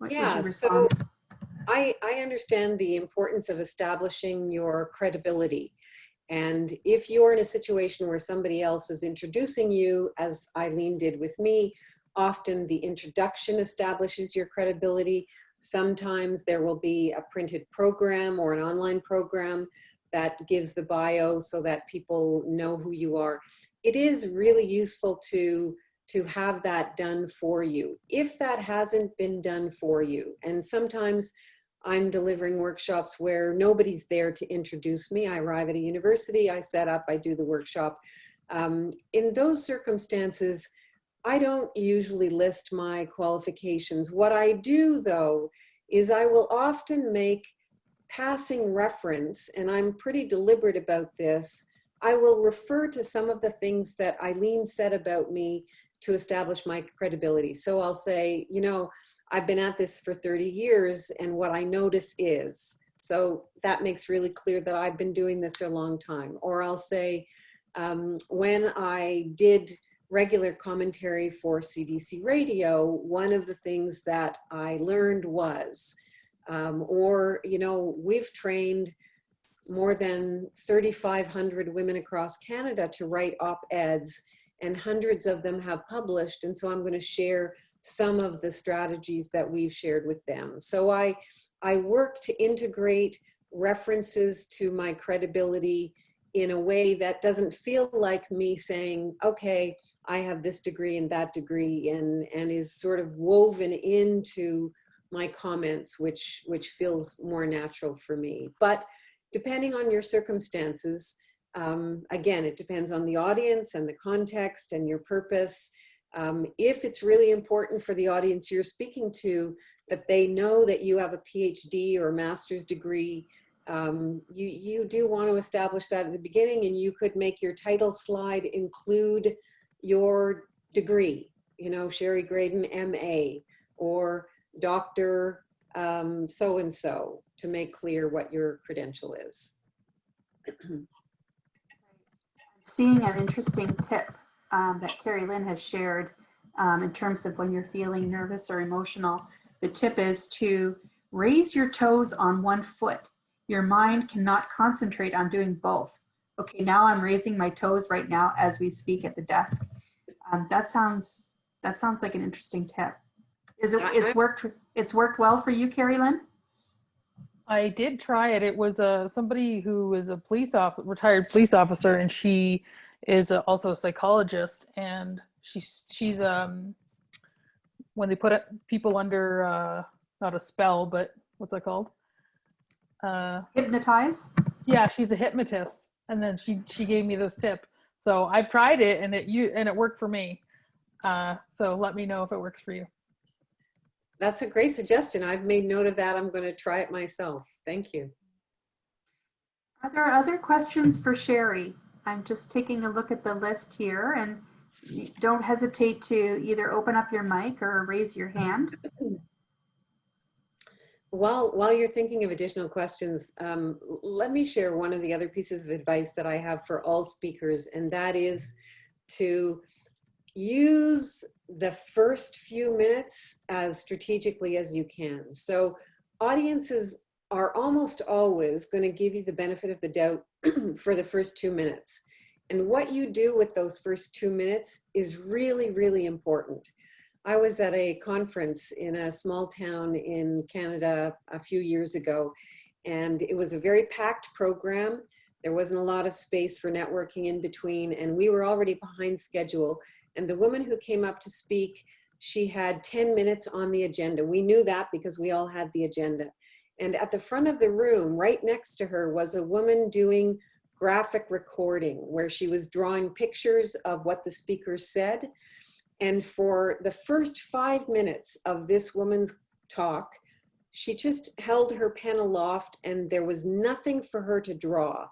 yeah, so I, I understand the importance of establishing your credibility. And if you're in a situation where somebody else is introducing you, as Eileen did with me, Often the introduction establishes your credibility. Sometimes there will be a printed program or an online program that gives the bio so that people know who you are. It is really useful to, to have that done for you. If that hasn't been done for you, and sometimes I'm delivering workshops where nobody's there to introduce me. I arrive at a university, I set up, I do the workshop. Um, in those circumstances, I don't usually list my qualifications. What I do though, is I will often make passing reference, and I'm pretty deliberate about this, I will refer to some of the things that Eileen said about me to establish my credibility. So I'll say, you know, I've been at this for 30 years and what I notice is, so that makes really clear that I've been doing this a long time. Or I'll say, um, when I did regular commentary for CBC radio, one of the things that I learned was, um, or, you know, we've trained more than 3,500 women across Canada to write op-eds and hundreds of them have published. And so I'm going to share some of the strategies that we've shared with them. So I, I work to integrate references to my credibility in a way that doesn't feel like me saying, okay, I have this degree and that degree and, and is sort of woven into my comments, which, which feels more natural for me. But depending on your circumstances, um, again, it depends on the audience and the context and your purpose. Um, if it's really important for the audience you're speaking to, that they know that you have a PhD or a master's degree, um, you, you do want to establish that at the beginning and you could make your title slide include your degree, you know, Shari Graydon MA or Dr. um, so-and-so to make clear what your credential is. Seeing an interesting tip um, that Carrie Lynn has shared um, in terms of when you're feeling nervous or emotional. The tip is to raise your toes on one foot. Your mind cannot concentrate on doing both. Okay, now I'm raising my toes right now as we speak at the desk. Um, that sounds that sounds like an interesting tip. Is it? It's worked. It's worked well for you, Carrie Lynn. I did try it. It was uh, somebody who is a police off retired police officer, and she is a, also a psychologist. And she's she's um when they put people under uh, not a spell, but what's that called? Uh, Hypnotize. yeah, she's a hypnotist, and then she she gave me this tip. So I've tried it, and it you and it worked for me. Uh, so let me know if it works for you. That's a great suggestion. I've made note of that. I'm going to try it myself. Thank you. Are there other questions for Shari? I'm just taking a look at the list here and don't hesitate to either open up your mic or raise your hand. While, while you're thinking of additional questions, um, let me share one of the other pieces of advice that I have for all speakers, and that is to use the first few minutes as strategically as you can. So audiences are almost always going to give you the benefit of the doubt for the first two minutes. And what you do with those first two minutes is really, really important. I was at a conference in a small town in Canada a few years ago, and it was a very packed program. There wasn't a lot of space for networking in between, and we were already behind schedule. And the woman who came up to speak, she had 10 minutes on the agenda. We knew that because we all had the agenda. And at the front of the room, right next to her, was a woman doing graphic recording where she was drawing pictures of what the speaker said. And for the first five minutes of this woman's talk, she just held her pen aloft and there was nothing for her to draw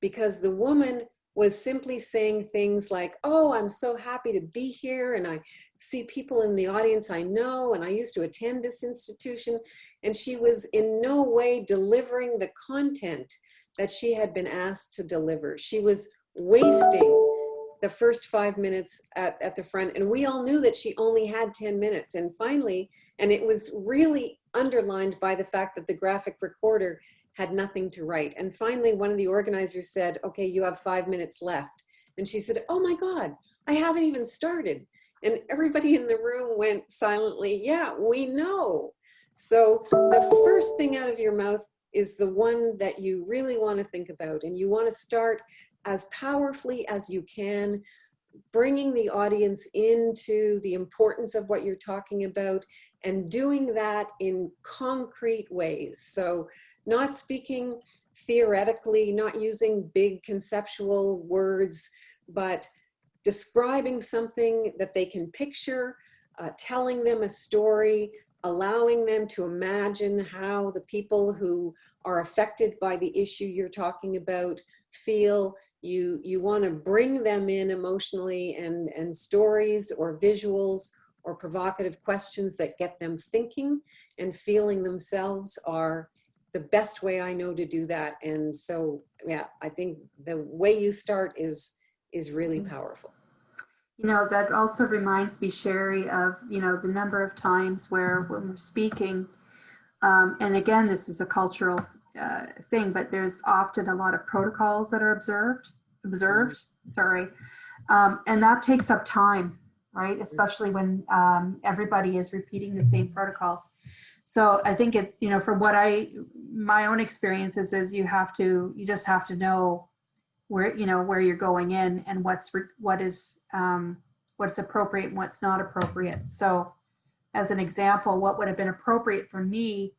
because the woman was simply saying things like, oh, I'm so happy to be here and I see people in the audience I know and I used to attend this institution. And she was in no way delivering the content that she had been asked to deliver. She was wasting the first five minutes at, at the front. And we all knew that she only had 10 minutes. And finally, and it was really underlined by the fact that the graphic recorder had nothing to write. And finally, one of the organizers said, okay, you have five minutes left. And she said, oh my God, I haven't even started. And everybody in the room went silently, yeah, we know. So the first thing out of your mouth is the one that you really want to think about. And you want to start as powerfully as you can, bringing the audience into the importance of what you're talking about and doing that in concrete ways. So not speaking theoretically, not using big conceptual words, but describing something that they can picture, uh, telling them a story, allowing them to imagine how the people who are affected by the issue you're talking about feel. You, you want to bring them in emotionally and, and stories or visuals or provocative questions that get them thinking and feeling themselves are the best way I know to do that. And so, yeah, I think the way you start is, is really powerful. You know, that also reminds me, Shari, of, you know, the number of times where when we're speaking, um, and again, this is a cultural uh, thing, but there's often a lot of protocols that are observed, observed, sorry. Um, and that takes up time, right? Especially when um, everybody is repeating the same protocols. So I think it, you know, from what I, my own experiences is you have to, you just have to know where, you know, where you're going in and what's, what is, um, what's appropriate and what's not appropriate. So as an example, what would have been appropriate for me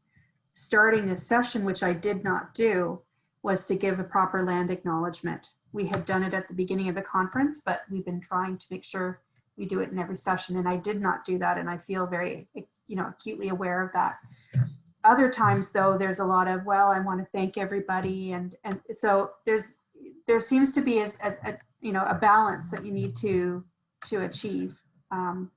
starting this session, which I did not do, was to give a proper land acknowledgement. We had done it at the beginning of the conference, but we've been trying to make sure we do it in every session. And I did not do that. And I feel very, you know, acutely aware of that. Other times though, there's a lot of, well, I want to thank everybody. And, and so there's, there seems to be a, a, a you know, a balance that you need to, to achieve. Um,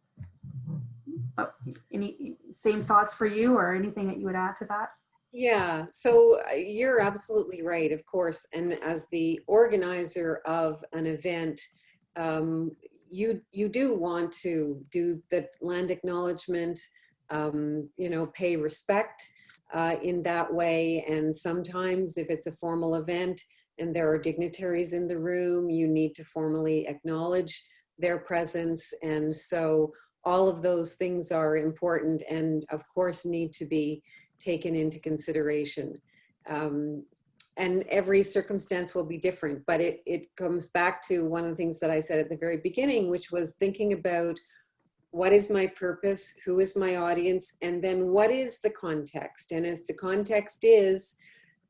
uh, any same thoughts for you or anything that you would add to that? Yeah, so uh, you're absolutely right, of course. And as the organizer of an event, um, you you do want to do the land acknowledgement, um, you know, pay respect uh, in that way. And sometimes if it's a formal event and there are dignitaries in the room, you need to formally acknowledge their presence. And so all of those things are important and of course need to be taken into consideration. Um, and every circumstance will be different, but it, it comes back to one of the things that I said at the very beginning, which was thinking about what is my purpose, who is my audience, and then what is the context? And if the context is,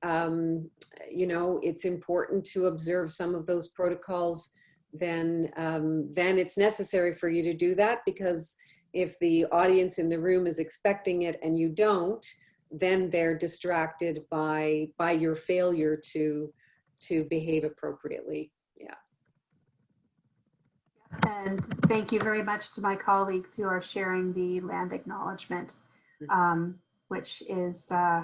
um, you know, it's important to observe some of those protocols, then, um, then it's necessary for you to do that because if the audience in the room is expecting it and you don't, then they're distracted by by your failure to to behave appropriately. And thank you very much to my colleagues who are sharing the land acknowledgement, um, which is uh,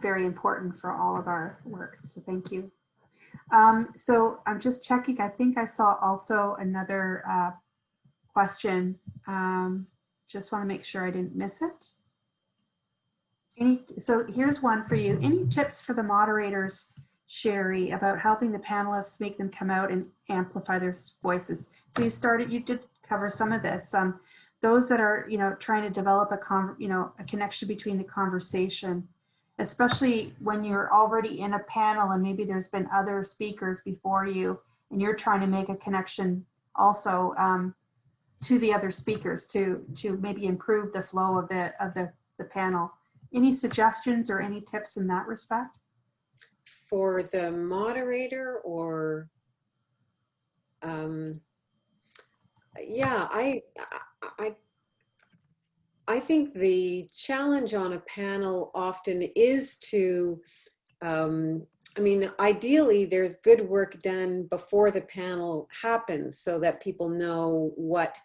very important for all of our work. So thank you. Um, so I'm just checking. I think I saw also another uh, question. Um, just want to make sure I didn't miss it. Any, so here's one for you. Any tips for the moderators, Shari, about helping the panelists make them come out and amplify their voices? So you started, you did cover some of this. Um, those that are, you know, trying to develop a con, you know, a connection between the conversation, especially when you're already in a panel and maybe there's been other speakers before you, and you're trying to make a connection also um, to the other speakers to to maybe improve the flow of the of the the panel. Any suggestions or any tips in that respect? For the moderator or, um, yeah, I, I, I think the challenge on a panel often is to, um, I mean, ideally there's good work done before the panel happens so that people know what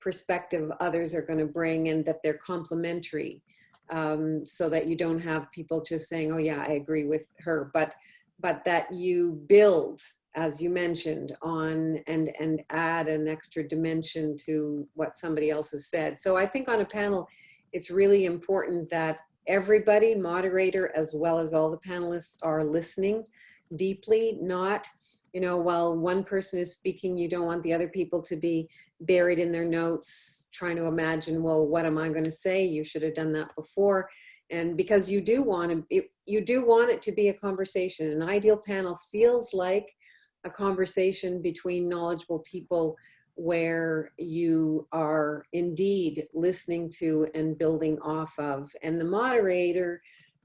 perspective others are going to bring and that they're complementary um, so that you don't have people just saying, oh yeah, I agree with her, but, but that you build, as you mentioned, on and, and add an extra dimension to what somebody else has said. So I think on a panel, it's really important that everybody, moderator, as well as all the panelists are listening deeply, not, you know, while one person is speaking, you don't want the other people to be buried in their notes, trying to imagine, well, what am I going to say? You should have done that before. And because you do want to, you do want it to be a conversation. An ideal panel feels like a conversation between knowledgeable people where you are indeed listening to and building off of. And the moderator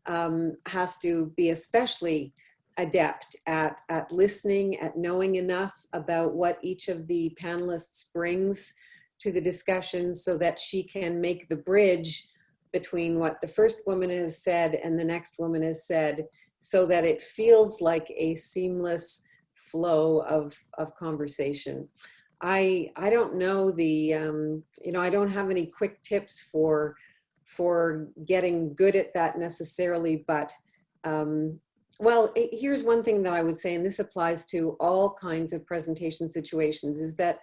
um, has to be especially adept at, at listening, at knowing enough about what each of the panelists brings to the discussion so that she can make the bridge between what the first woman has said and the next woman has said so that it feels like a seamless flow of, of conversation. I, I don't know the, um, you know, I don't have any quick tips for, for getting good at that necessarily, but um, well, it, here's one thing that I would say, and this applies to all kinds of presentation situations, is that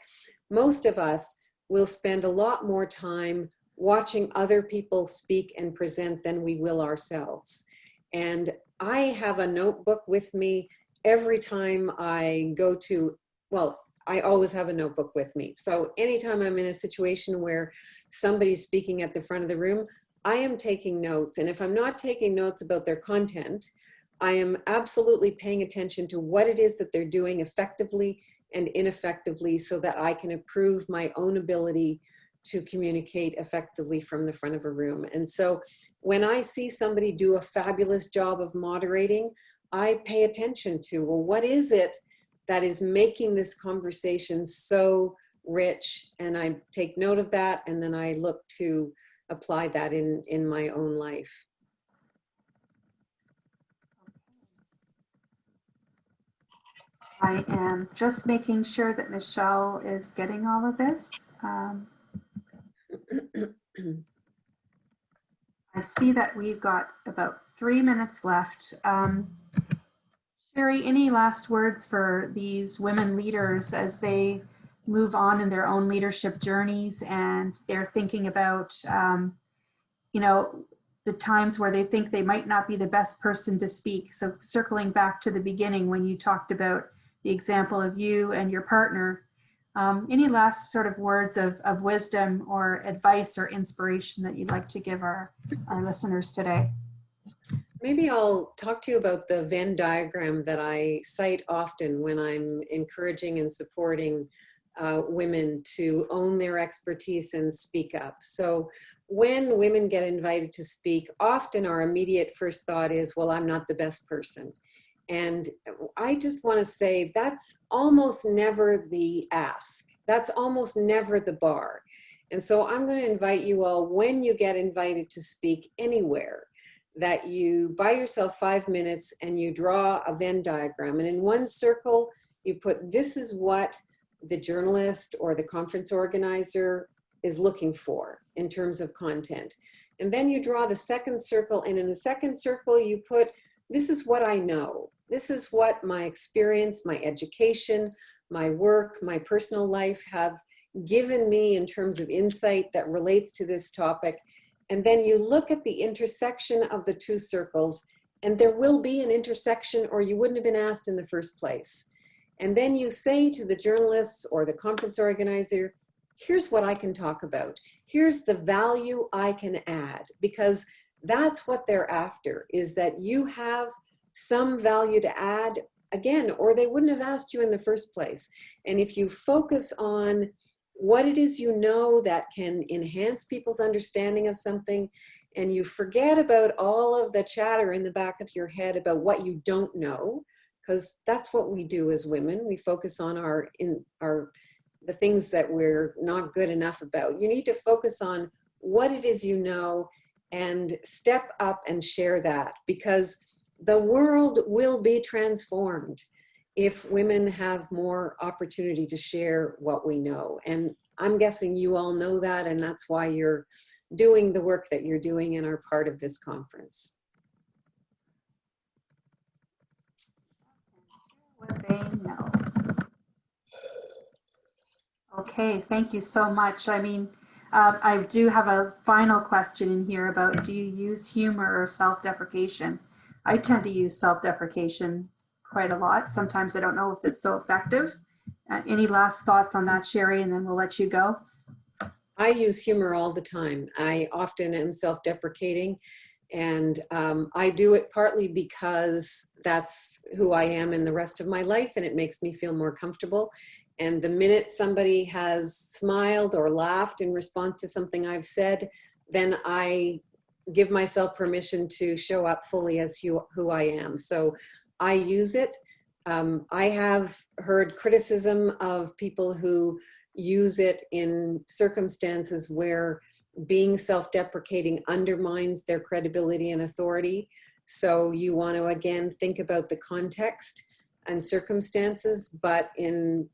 most of us will spend a lot more time watching other people speak and present than we will ourselves. And I have a notebook with me every time I go to, well, I always have a notebook with me. So anytime I'm in a situation where somebody's speaking at the front of the room, I am taking notes. And if I'm not taking notes about their content, I am absolutely paying attention to what it is that they're doing effectively and ineffectively so that I can improve my own ability to communicate effectively from the front of a room. And so when I see somebody do a fabulous job of moderating, I pay attention to, well, what is it that is making this conversation so rich? And I take note of that and then I look to apply that in, in my own life. I am just making sure that Michelle is getting all of this. Um, I see that we've got about three minutes left. Um, Shari, any last words for these women leaders as they move on in their own leadership journeys and they're thinking about, um, you know, the times where they think they might not be the best person to speak. So circling back to the beginning when you talked about the example of you and your partner, um, any last sort of words of, of wisdom or advice or inspiration that you'd like to give our, our listeners today? Maybe I'll talk to you about the Venn diagram that I cite often when I'm encouraging and supporting uh, women to own their expertise and speak up. So when women get invited to speak, often our immediate first thought is, well, I'm not the best person. And I just want to say that's almost never the ask. That's almost never the bar. And so I'm going to invite you all, when you get invited to speak anywhere, that you buy yourself five minutes and you draw a Venn diagram. And in one circle, you put this is what the journalist or the conference organizer is looking for in terms of content. And then you draw the second circle and in the second circle you put, this is what I know. This is what my experience, my education, my work, my personal life have given me in terms of insight that relates to this topic. And then you look at the intersection of the two circles and there will be an intersection or you wouldn't have been asked in the first place. And then you say to the journalists or the conference organizer, here's what I can talk about. Here's the value I can add because that's what they're after is that you have some value to add again, or they wouldn't have asked you in the first place. And if you focus on what it is you know that can enhance people's understanding of something, and you forget about all of the chatter in the back of your head about what you don't know, because that's what we do as women. We focus on our in our the things that we're not good enough about. You need to focus on what it is you know and step up and share that because the world will be transformed if women have more opportunity to share what we know. And I'm guessing you all know that and that's why you're doing the work that you're doing and are part of this conference. What they know. Okay, thank you so much. I mean, uh, I do have a final question in here about do you use humor or self-deprecation? I tend to use self-deprecation quite a lot. Sometimes I don't know if it's so effective. Uh, any last thoughts on that, Shari, and then we'll let you go. I use humor all the time. I often am self-deprecating and um, I do it partly because that's who I am in the rest of my life and it makes me feel more comfortable. And the minute somebody has smiled or laughed in response to something I've said, then I give myself permission to show up fully as who, who I am. So I use it. Um, I have heard criticism of people who use it in circumstances where being self-deprecating undermines their credibility and authority. So you want to, again, think about the context and circumstances, but in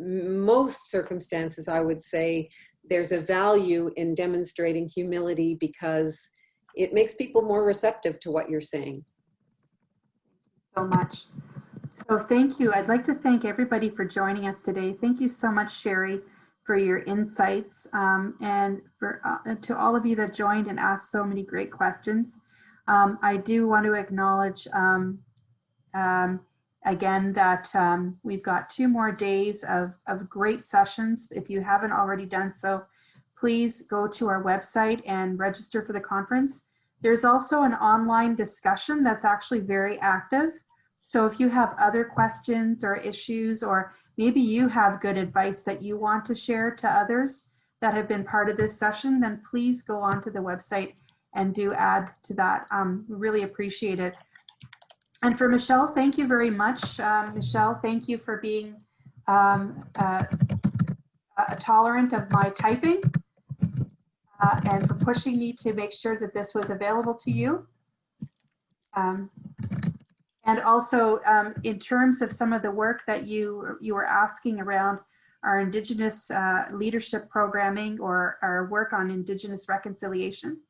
most circumstances, I would say there's a value in demonstrating humility because it makes people more receptive to what you're saying. So much. So thank you. I'd like to thank everybody for joining us today. Thank you so much, Shari, for your insights um, and for uh, to all of you that joined and asked so many great questions. Um, I do want to acknowledge um, um again that um, we've got two more days of, of great sessions. If you haven't already done so, please go to our website and register for the conference. There's also an online discussion that's actually very active. So if you have other questions or issues, or maybe you have good advice that you want to share to others that have been part of this session, then please go onto the website and do add to that. Um, really appreciate it. And for Michelle, thank you very much. Um, Michelle, thank you for being um, uh, uh, tolerant of my typing uh, and for pushing me to make sure that this was available to you. Um, and also um, in terms of some of the work that you, you were asking around our Indigenous uh, leadership programming or our work on Indigenous reconciliation.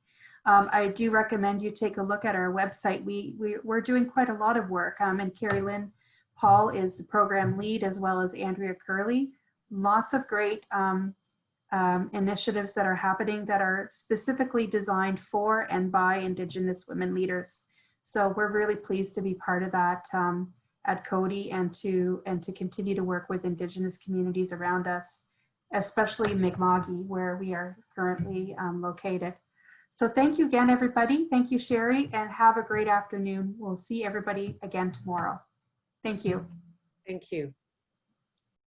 Um, I do recommend you take a look at our website. We, we, we're doing quite a lot of work um, and Carrie Lynn Paul is the program lead as well as Andrea Curley. Lots of great um, um, initiatives that are happening that are specifically designed for and by Indigenous women leaders. So we're really pleased to be part of that um, at Coady and to and to continue to work with Indigenous communities around us, especially Mi'kma'ki, where we are currently um, located. So thank you again, everybody. Thank you, Shari, and have a great afternoon. We'll see everybody again tomorrow. Thank you. Thank you.